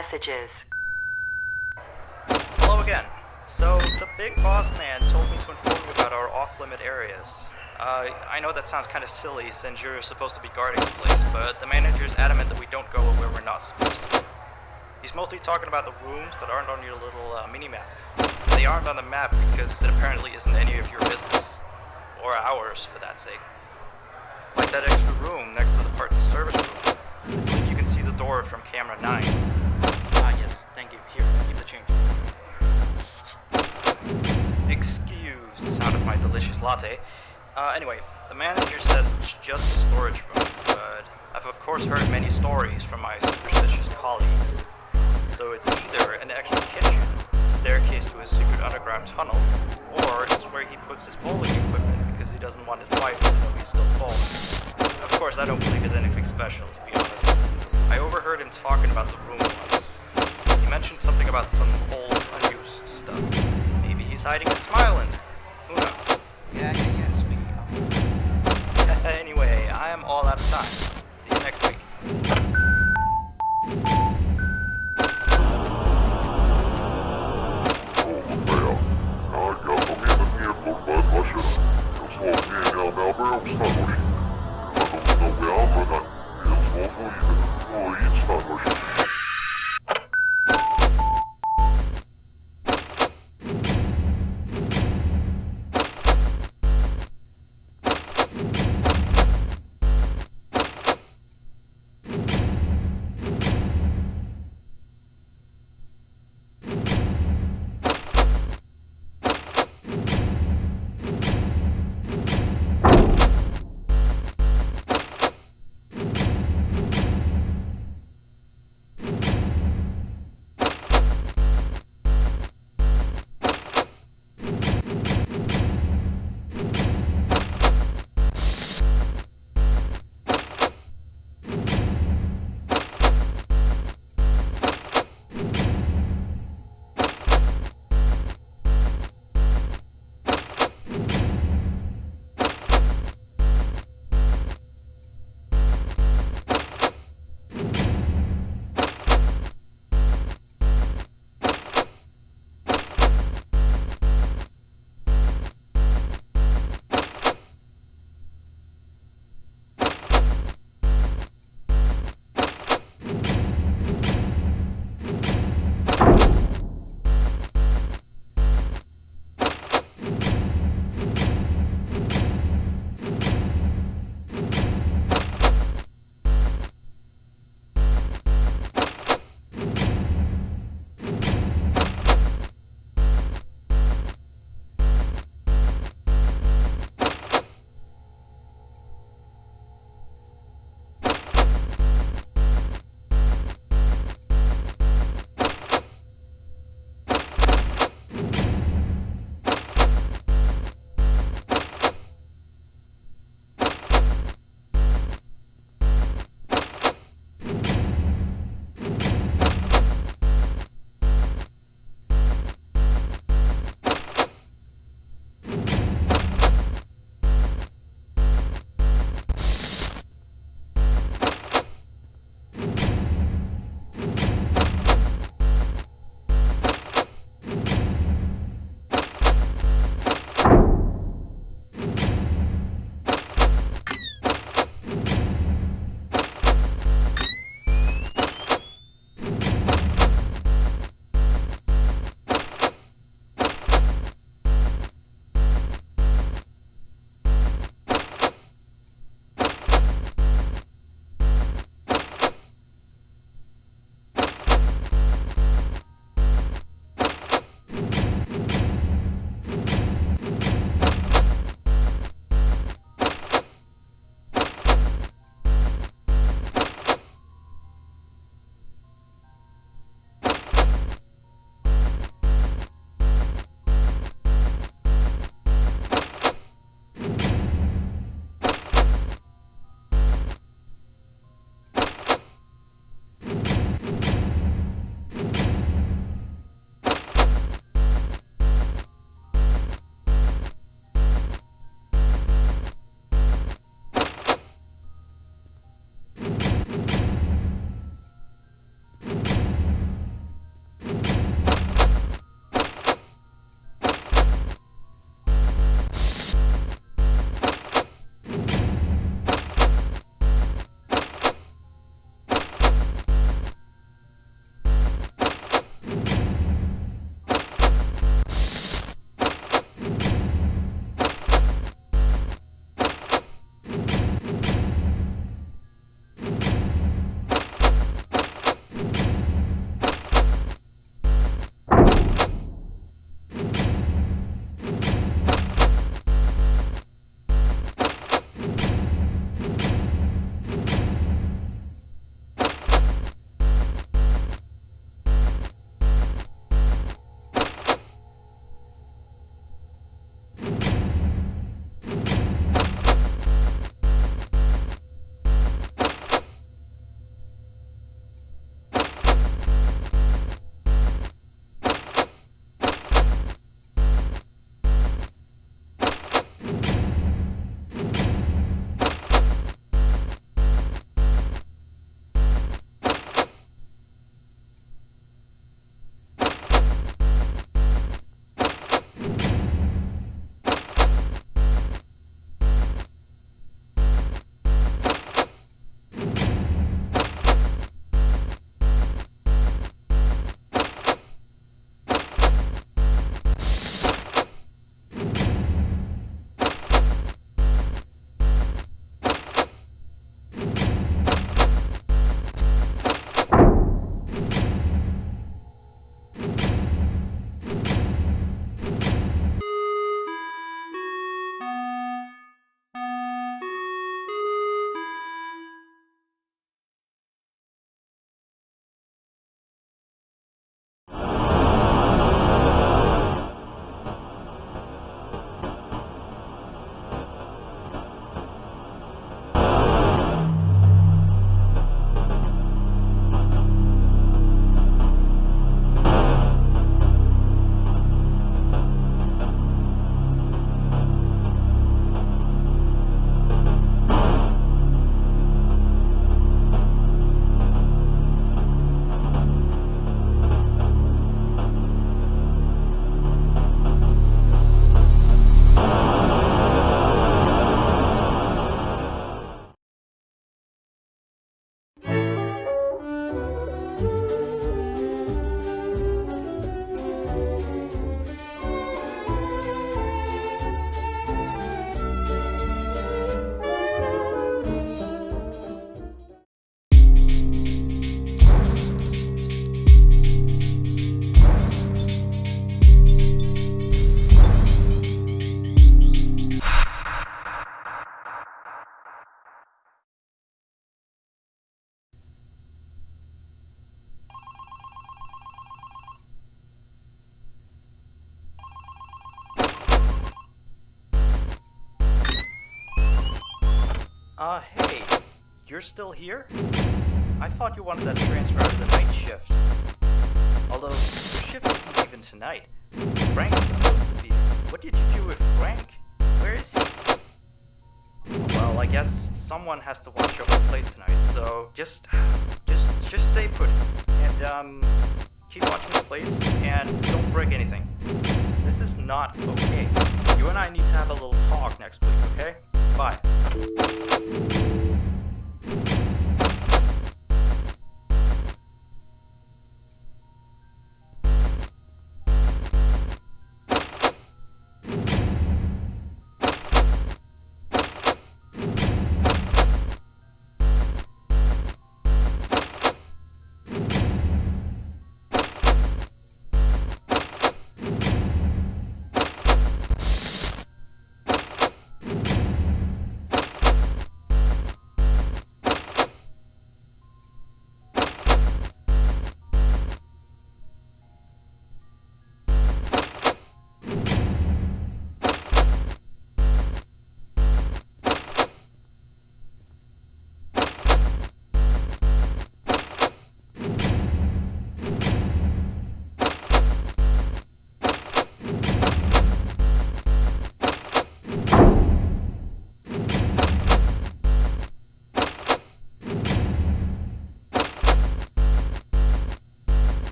2. New messages. Hello again. So, the big boss man told me to inform you about our off-limit areas. Uh, I know that sounds kind of silly since you're supposed to be guarding the place, but the manager is adamant that we don't go where we're not supposed to. He's mostly talking about the rooms that aren't on your little uh, mini-map. They aren't on the map because it apparently isn't any of your business. Or ours, for that sake. Like that extra room next to the parts service room. You can see the door from camera 9. My delicious latte. Uh, anyway, the manager says it's just a storage room, but I've of course heard many stories from my superstitious colleagues. So it's either an extra kitchen, staircase to a secret underground tunnel, or it's where he puts his bowling equipment because he doesn't want his wife to know he's still bowling. Of course, I don't believe it's anything special, to be honest. I overheard him talking about the room once. He mentioned something about some old, unused stuff. Maybe he's hiding a smile in there. Who knows? Yeah, yeah, yeah, speaking of. anyway, I am all out of time. See you next week. Olmeja. Aika mielen kurva vaša. Jos lov mijenja me abraumstanoši. Kada Uh, hey, you're still here? I thought you wanted that transfer of the night shift. Although, your shift isn't even tonight. Frank's supposed to be. What did you do with Frank? Where is he? Well, I guess someone has to watch over the place tonight, so just, just, just stay put. And, um, keep watching the place, and don't break anything. This is not okay. You and I need to have a little talk next week, okay? Bye.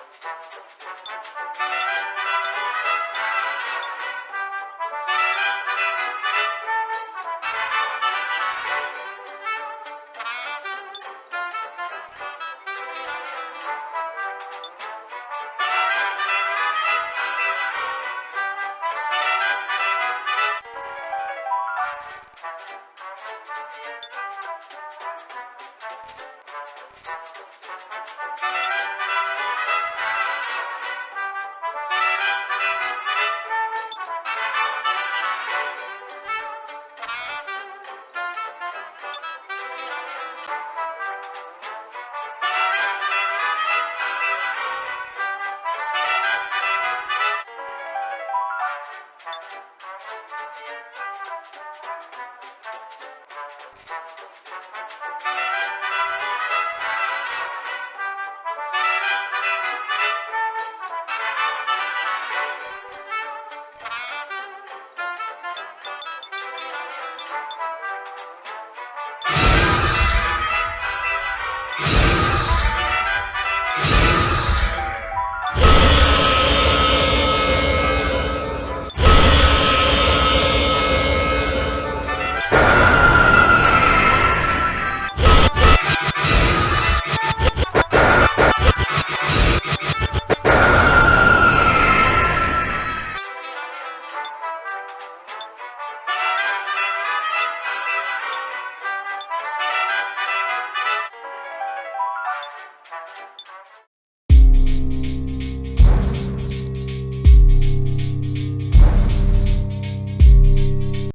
Thank you.